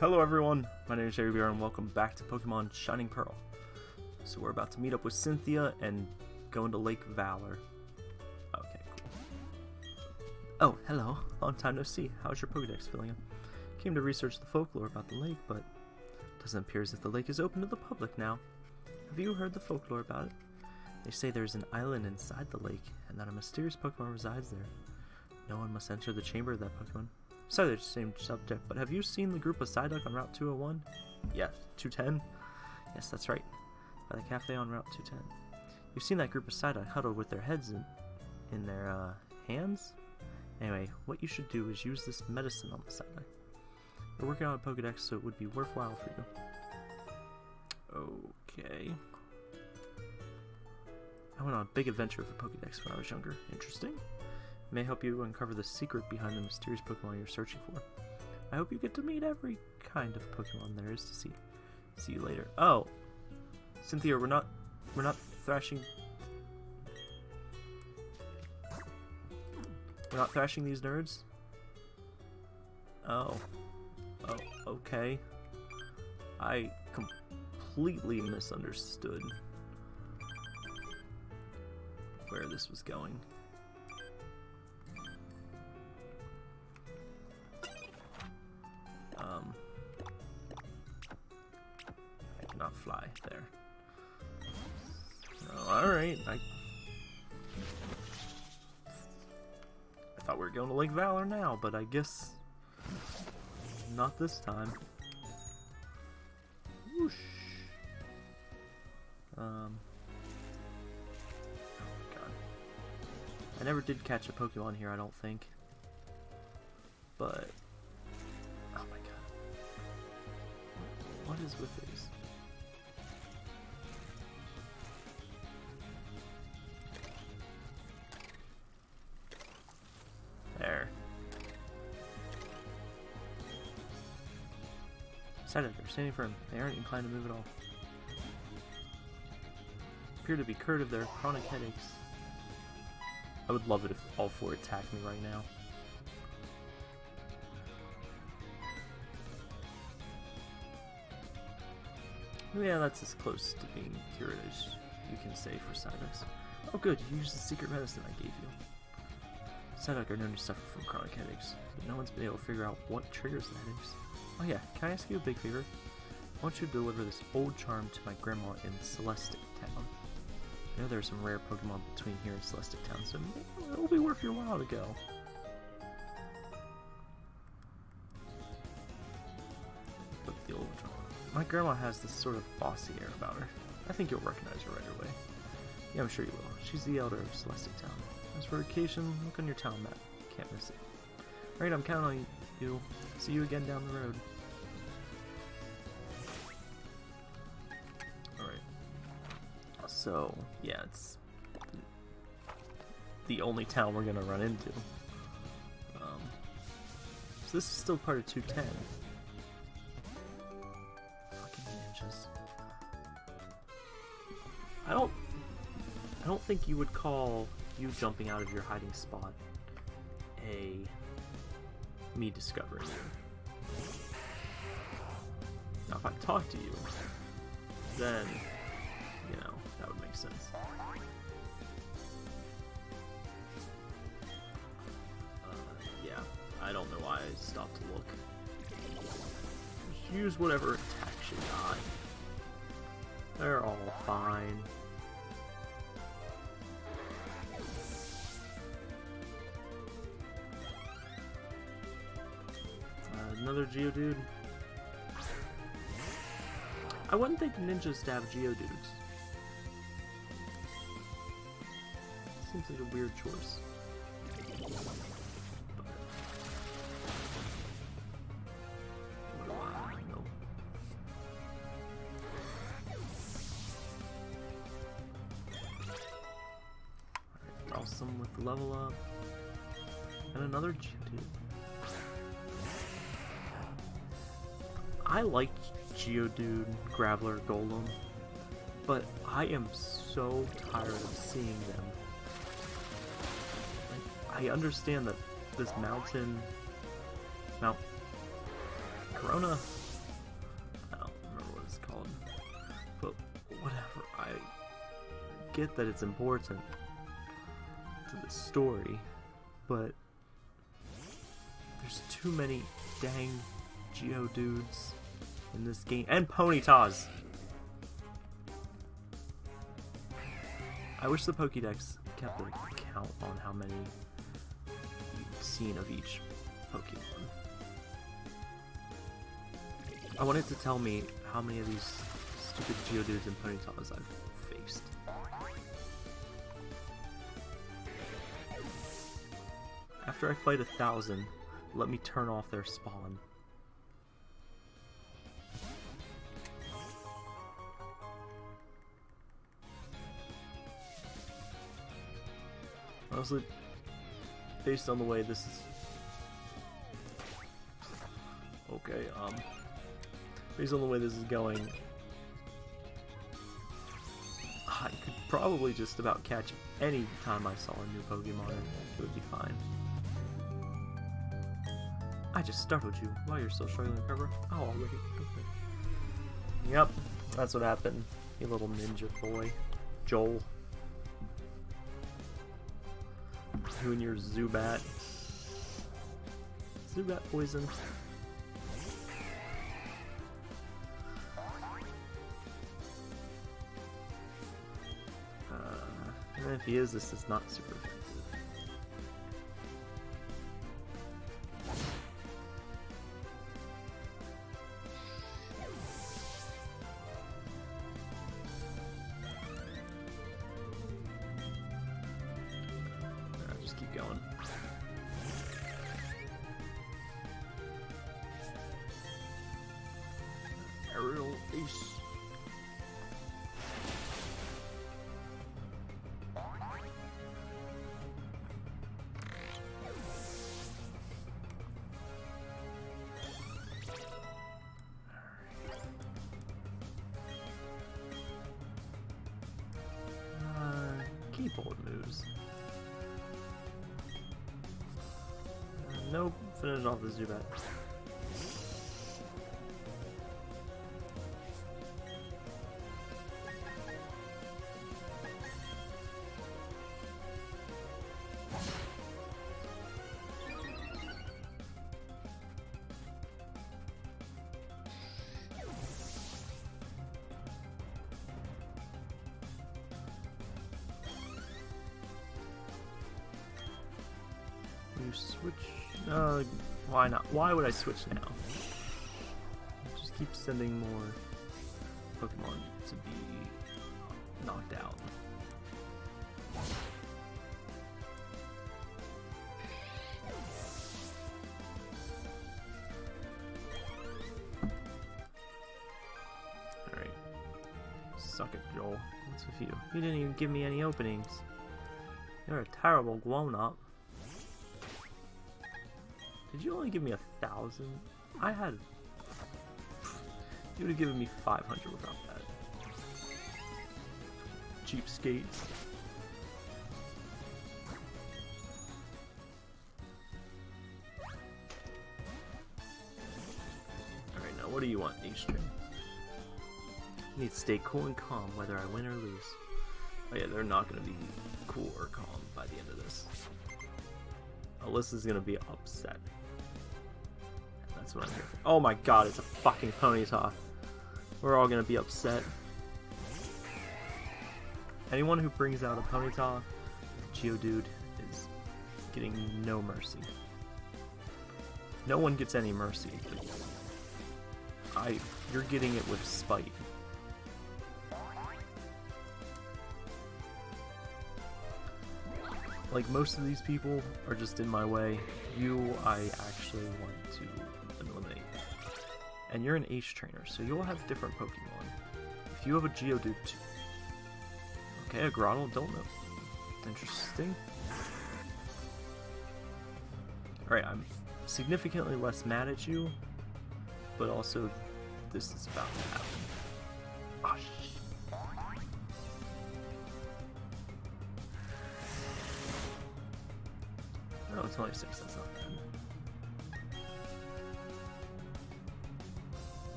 Hello everyone, my name is Jerry Bear and welcome back to Pokemon Shining Pearl. So we're about to meet up with Cynthia and go into Lake Valor. Okay, cool. Oh, hello. Long time no see. How's your Pokedex filling up? Came to research the folklore about the lake, but it doesn't appear as if the lake is open to the public now. Have you heard the folklore about it? They say there's an island inside the lake, and that a mysterious Pokemon resides there. No one must enter the chamber of that Pokemon. Sorry, the same subject, but have you seen the group of Psyduck on Route 201? Yes, 210? Yes, that's right. By the cafe on Route 210. You've seen that group of Psyduck huddled with their heads in, in their uh, hands? Anyway, what you should do is use this medicine on the Psyduck. We're working on a Pokedex, so it would be worthwhile for you. Okay. I went on a big adventure with the Pokedex when I was younger. Interesting. May help you uncover the secret behind the mysterious Pokemon you're searching for. I hope you get to meet every kind of Pokemon there is to see. See you later. Oh, Cynthia, we're not, we're not thrashing. We're not thrashing these nerds. Oh, oh, okay. I completely misunderstood where this was going. There. Oh, alright, I... I thought we were going to Lake Valor now, but I guess... Not this time. Whoosh. Um... Oh, God. I never did catch a Pokemon here, I don't think. But... Oh my god. What is with these? Senator, standing firm. They aren't inclined to move at all. Appear to be cured of their chronic headaches. I would love it if all four attacked me right now. Yeah, that's as close to being cured as you can say for Psyducks. Oh good, you used the secret medicine I gave you. Psyduck are known to suffer from chronic headaches, but no one's been able to figure out what triggers the headaches. Oh yeah, can I ask you a big favor? I want you to deliver this old charm to my grandma in Celestic Town. I know there are some rare Pokemon between here and Celestic Town, so it'll be worth your while to go. Put the old charm. My grandma has this sort of bossy air about her. I think you'll recognize her right away. Yeah, I'm sure you will. She's the elder of Celestic Town. As for occasion, look on your town map. Can't miss it. Alright, I'm counting on you. See you again down the road. Alright. So, yeah, it's the only town we're gonna run into. Um, so this is still part of 210. Fucking ninjas. I don't I don't think you would call you jumping out of your hiding spot a me discovering you. Now if I talk to you, then, you know, that would make sense. Uh, yeah, I don't know why I stopped to look. Just use whatever attacks you got. They're all fine. Another Geodude. I wouldn't think ninjas have Geodudes. Seems like a weird choice. Geodude, Graveler, Golem, but I am so tired of seeing them. I understand that this mountain, Mount Corona, I don't remember what it's called, but whatever, I get that it's important to the story, but there's too many dang Geodudes in this game. And Ponytas! I wish the Pokédex kept a count on how many you've seen of each Pokemon. I wanted to tell me how many of these stupid Geodudes and Ponytas I've faced. After I fight a thousand, let me turn off their spawn. Based on the way this is... Okay, um... Based on the way this is going... I could probably just about catch any time I saw a new Pokemon it would be fine. I just startled you. while you're still struggling to recover? Oh, already. Okay. Yep, that's what happened. You little ninja boy. Joel. You and your Zubat. Zubat poison. Uh, if he is, this is not super keep going. Aerial Ace. Uh, keyboard moves. Nope, finish off the Zubat. You switch. Uh, why not? Why would I switch now? Just keep sending more Pokemon to be knocked out. Alright. Suck it, Joel. What's with you? You didn't even give me any openings. You're a terrible grown-up. Did you only give me a thousand? I had. You would have given me 500 without that. Cheapskates. Alright, now what do you want, H-String? You need to stay cool and calm whether I win or lose. Oh yeah, they're not going to be cool or calm by the end of this. Alyssa's gonna be upset. That's what I'm here. Oh my god, it's a fucking Ponyta. We're all gonna be upset. Anyone who brings out a Ponyta, Geodude, is getting no mercy. No one gets any mercy. I, you're getting it with spite. Like most of these people are just in my way. You, I actually want to. And you're an Ace trainer, so you'll have different Pokemon. If you have a Geodude. Okay, a Grotle, don't know. Interesting. Alright, I'm significantly less mad at you, but also this is about to happen. Oh. Oh, it's only six, that's not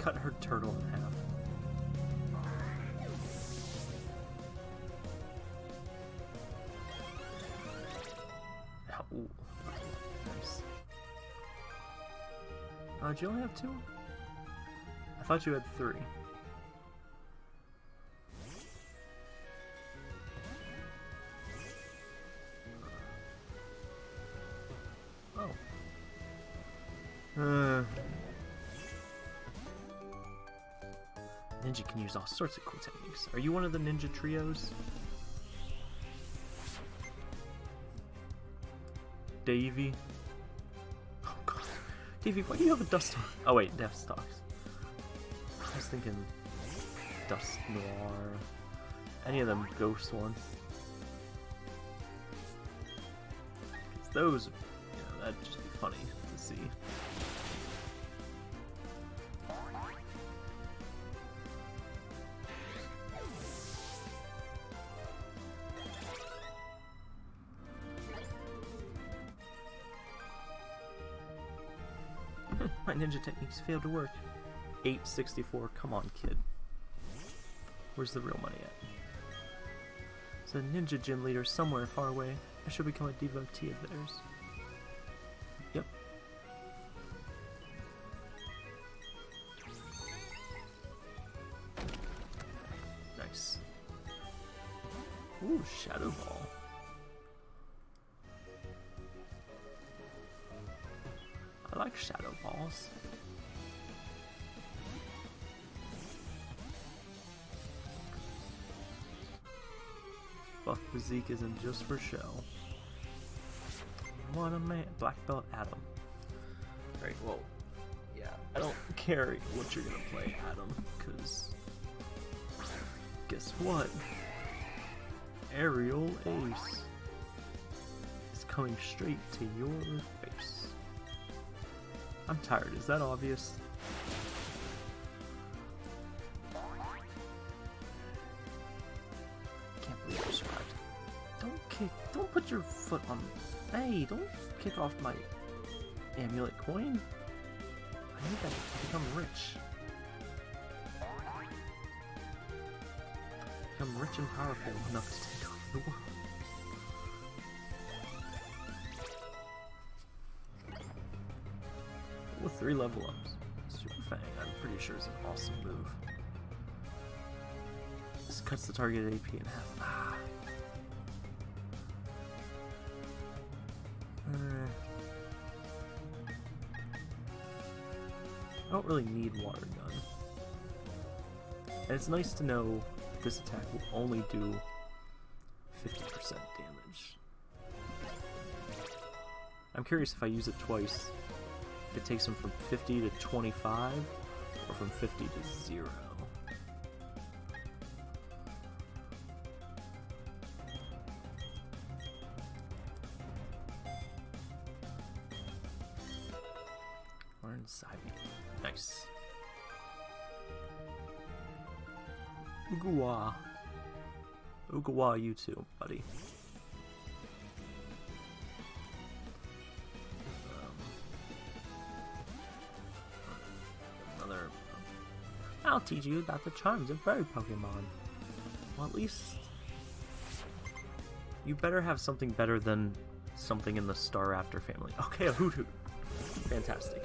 cut her turtle in half. Oh, Nice. Uh, do you only have two? I thought you had three. Oh. Uh. Ninja can use all sorts of cool techniques. Are you one of the ninja trios? Davy? Oh god. Davy, why do you have a dust Oh wait, Death Stalks. I was thinking Dust Noir. Any of them ghost ones. those, you know, that'd just be funny to see. Ninja techniques failed to work. 864, come on, kid. Where's the real money at? There's a ninja gym leader somewhere far away. I should become a devotee of theirs. Yep. Nice. Ooh, Shadow Ball. Like Shadow Balls. Buff physique isn't just for show. What a man. Black belt Adam. Right, well, yeah, I don't care what you're gonna play, Adam, because guess what? Aerial Ace is coming straight to your face. I'm tired, is that obvious? Can't believe you survived. Don't kick, don't put your foot on, hey, don't kick off my amulet coin. I need that to become rich. Become rich and powerful enough to take over the world. Three level ups, Super Fang, I'm pretty sure is an awesome move. This cuts the target AP in half. Ah. I don't really need water gun. And it's nice to know this attack will only do 50% damage. I'm curious if I use it twice, it takes them from 50 to 25, or from 50 to 0. Learn Saibi. Nice. Ugawa. Ugawa, you too, buddy. I'll teach you about the charms of bird Pokemon. Well, at least. You better have something better than something in the Staraptor family. Okay, a Hoothoot. Fantastic.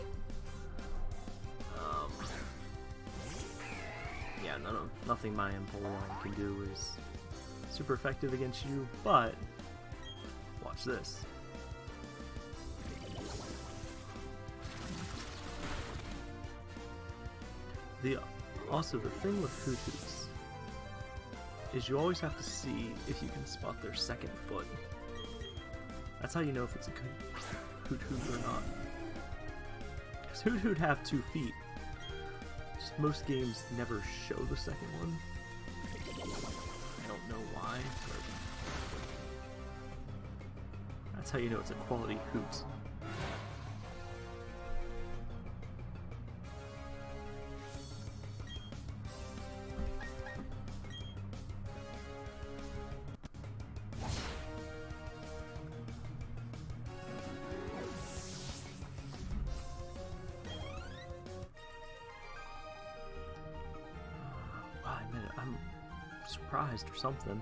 Um, yeah, none of, nothing my Empoleon can do is super effective against you, but watch this. The also the thing with Hoothoots is you always have to see if you can spot their second foot. That's how you know if it's a good Hoothoot or not. Because Hoothoot have two feet. Just most games never show the second one. I don't know why, that's how you know it's a quality Hoot. surprised or something.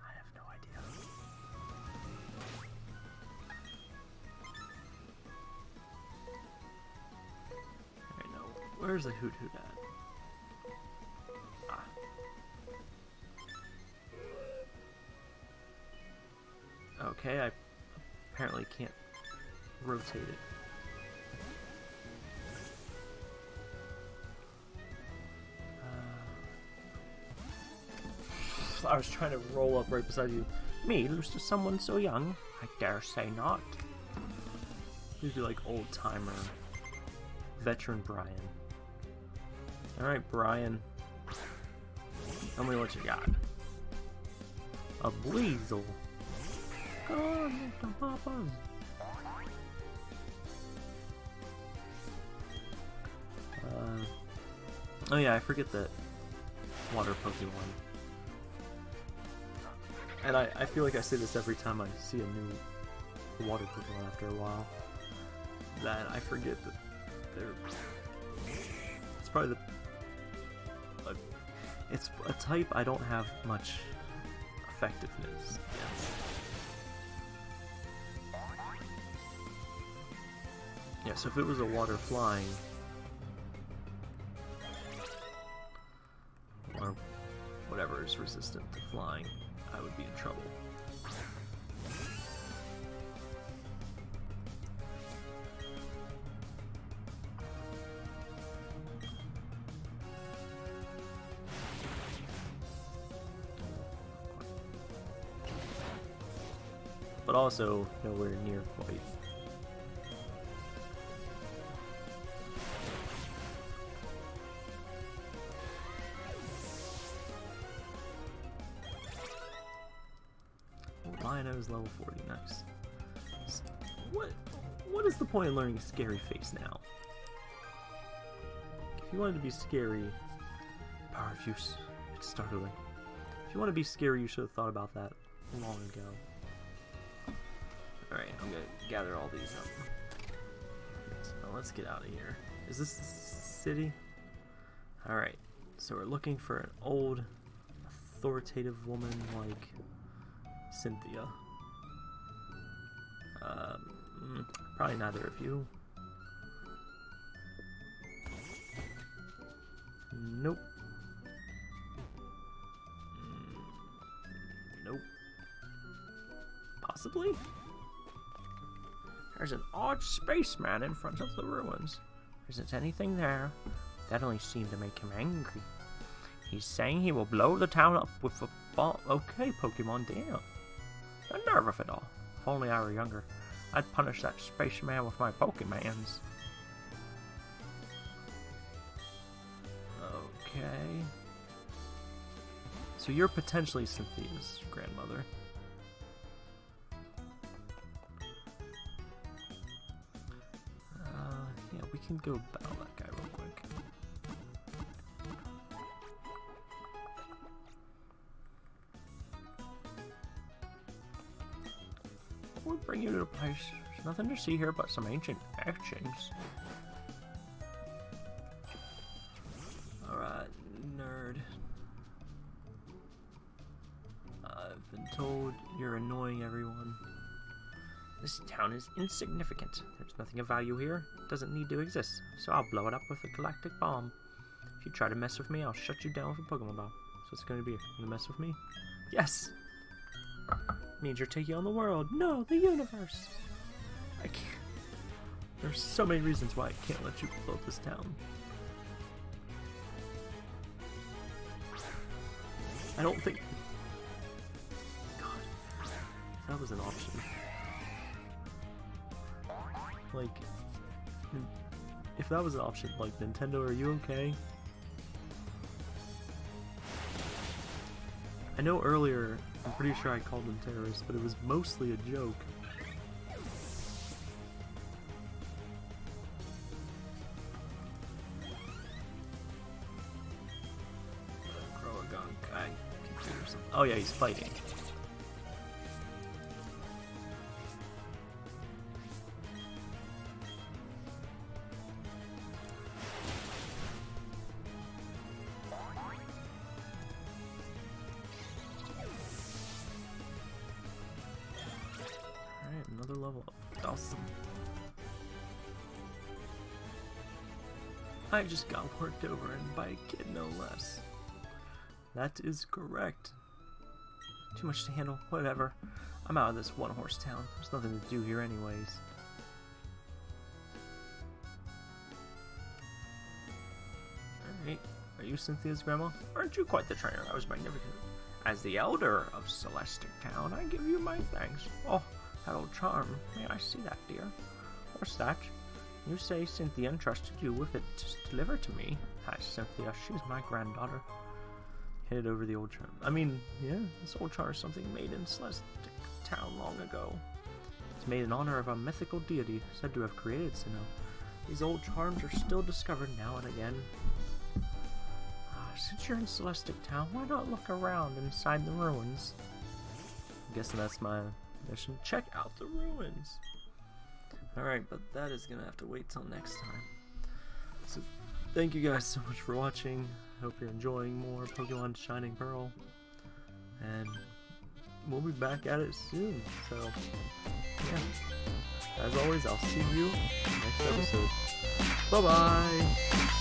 I have no idea. I know. Where's the Hoothoot at? Ah. Okay, I apparently can't rotate it. I was trying to roll up right beside you. Me lose to someone so young? I dare say not. Please be like old timer, veteran Brian. All right, Brian. Tell me what you got. A. Come on, Mr. Papas. Uh, oh yeah, I forget that water Pokemon. And I, I feel like I say this every time I see a new water Pokemon after a while. That I forget that they're... It's probably the... Uh, it's a type I don't have much effectiveness against. Yeah, so if it was a water flying, or whatever is resistant to flying, I would be in trouble. But also nowhere near quite Lionel's level 40, nice. What what is the point in learning Scary Face now? If you wanted to be scary, power of use, it's startling. If you want to be scary, you should have thought about that long ago. Alright, I'm gonna gather all these up. So let's get out of here. Is this the city? Alright, so we're looking for an old, authoritative woman like Cynthia. Um, probably neither of you. Nope. Mm, nope. Possibly? There's an odd spaceman in front of the ruins. Isn't anything there? That only seemed to make him angry. He's saying he will blow the town up with a bomb. Okay, Pokemon, damn. The nerve of it all. If only I were younger, I'd punish that spaceman with my Pokemans. Okay. So you're potentially Cynthia's grandmother. Uh, yeah, we can go battle that guy real quick. Bring you to the place. There's nothing to see here but some ancient etchings. Alright, nerd. I've been told you're annoying everyone. This town is insignificant. There's nothing of value here. It doesn't need to exist. So I'll blow it up with a galactic bomb. If you try to mess with me, I'll shut you down with a Pokemon ball. So it's going to be? You gonna mess with me? Yes! Means you're taking on the world. No, the universe. I can't. There's so many reasons why I can't let you build this town. I don't think. God, that was an option. Like, if that was an option, like Nintendo, are you okay? I know earlier, I'm pretty sure I called them terrorists, but it was mostly a joke. Oh yeah, he's fighting. I just got worked over and by a kid no less. That is correct. Too much to handle, whatever. I'm out of this one horse town. There's nothing to do here anyways. Alright, are you Cynthia's grandma? Aren't you quite the trainer? I was magnificent. As the elder of Celestic Town, I give you my thanks. Oh, that old charm. May I see that, dear? What's that? You say Cynthia entrusted you with it to deliver to me. Hi, Cynthia. She's my granddaughter. Handed over the old charm. I mean, yeah, this old charm is something made in Celestic Town long ago. It's made in honor of a mythical deity said to have created Sinnoh. These old charms are still discovered now and again. Ah, since you're in Celestic Town, why not look around inside the ruins? I'm guessing that's my mission. Check out the ruins. Alright, but that is gonna have to wait till next time. So, thank you guys so much for watching. I hope you're enjoying more Pokemon Shining Pearl. And we'll be back at it soon. So, yeah. As always, I'll see you next episode. Bye bye!